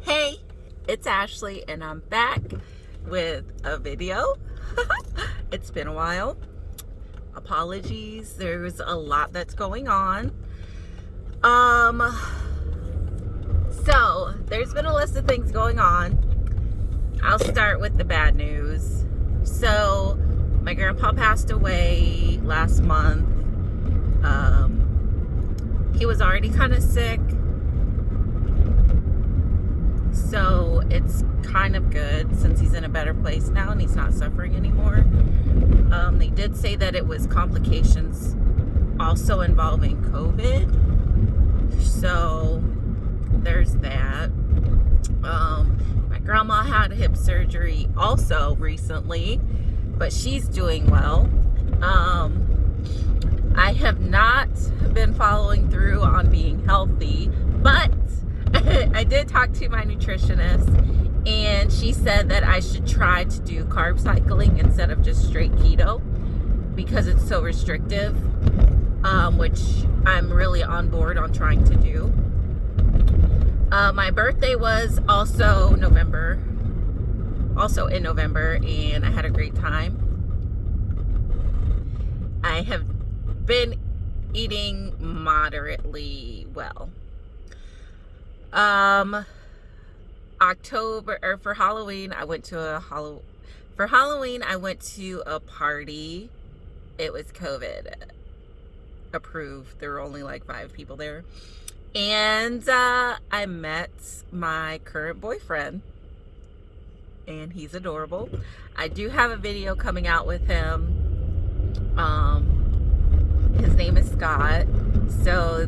Hey, it's Ashley and I'm back with a video. it's been a while. Apologies, there's a lot that's going on. Um, so there's been a list of things going on. I'll start with the bad news. So my grandpa passed away last month. Um, he was already kind of sick so it's kind of good since he's in a better place now and he's not suffering anymore. Um, they did say that it was complications also involving COVID. So there's that. Um, my grandma had hip surgery also recently, but she's doing well. Um, I have not been following through on being healthy, but I did talk to my nutritionist and she said that I should try to do carb cycling instead of just straight keto because it's so restrictive, um, which I'm really on board on trying to do. Uh, my birthday was also November, also in November, and I had a great time. I have been eating moderately well. Um, October or for Halloween, I went to a Halloween. For Halloween, I went to a party. It was COVID approved. There were only like five people there. And uh, I met my current boyfriend. And he's adorable. I do have a video coming out with him. Um, his name is Scott. So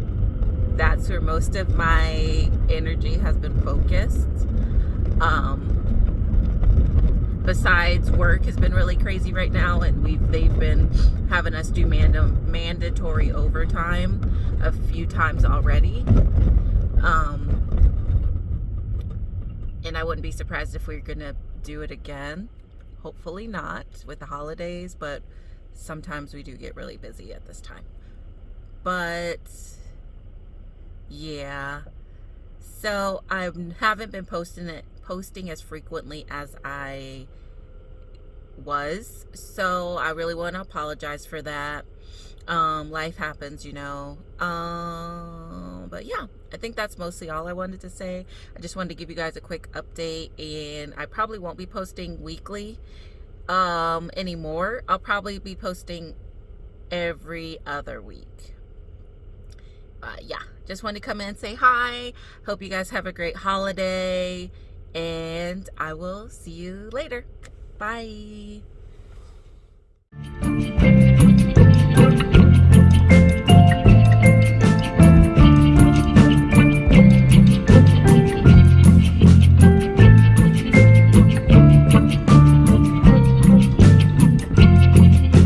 that's where most of my energy has been focused. Um, besides work has been really crazy right now and we've they've been having us do mand mandatory overtime a few times already um, and I wouldn't be surprised if we are gonna do it again. Hopefully not with the holidays but sometimes we do get really busy at this time. But yeah. So I haven't been posting it posting as frequently as I was. So I really want to apologize for that. Um life happens you know. Um but yeah I think that's mostly all I wanted to say I just wanted to give you guys a quick update and I probably won't be posting weekly um anymore I'll probably be posting every other week uh, yeah, just wanted to come in and say hi. Hope you guys have a great holiday. And I will see you later. Bye.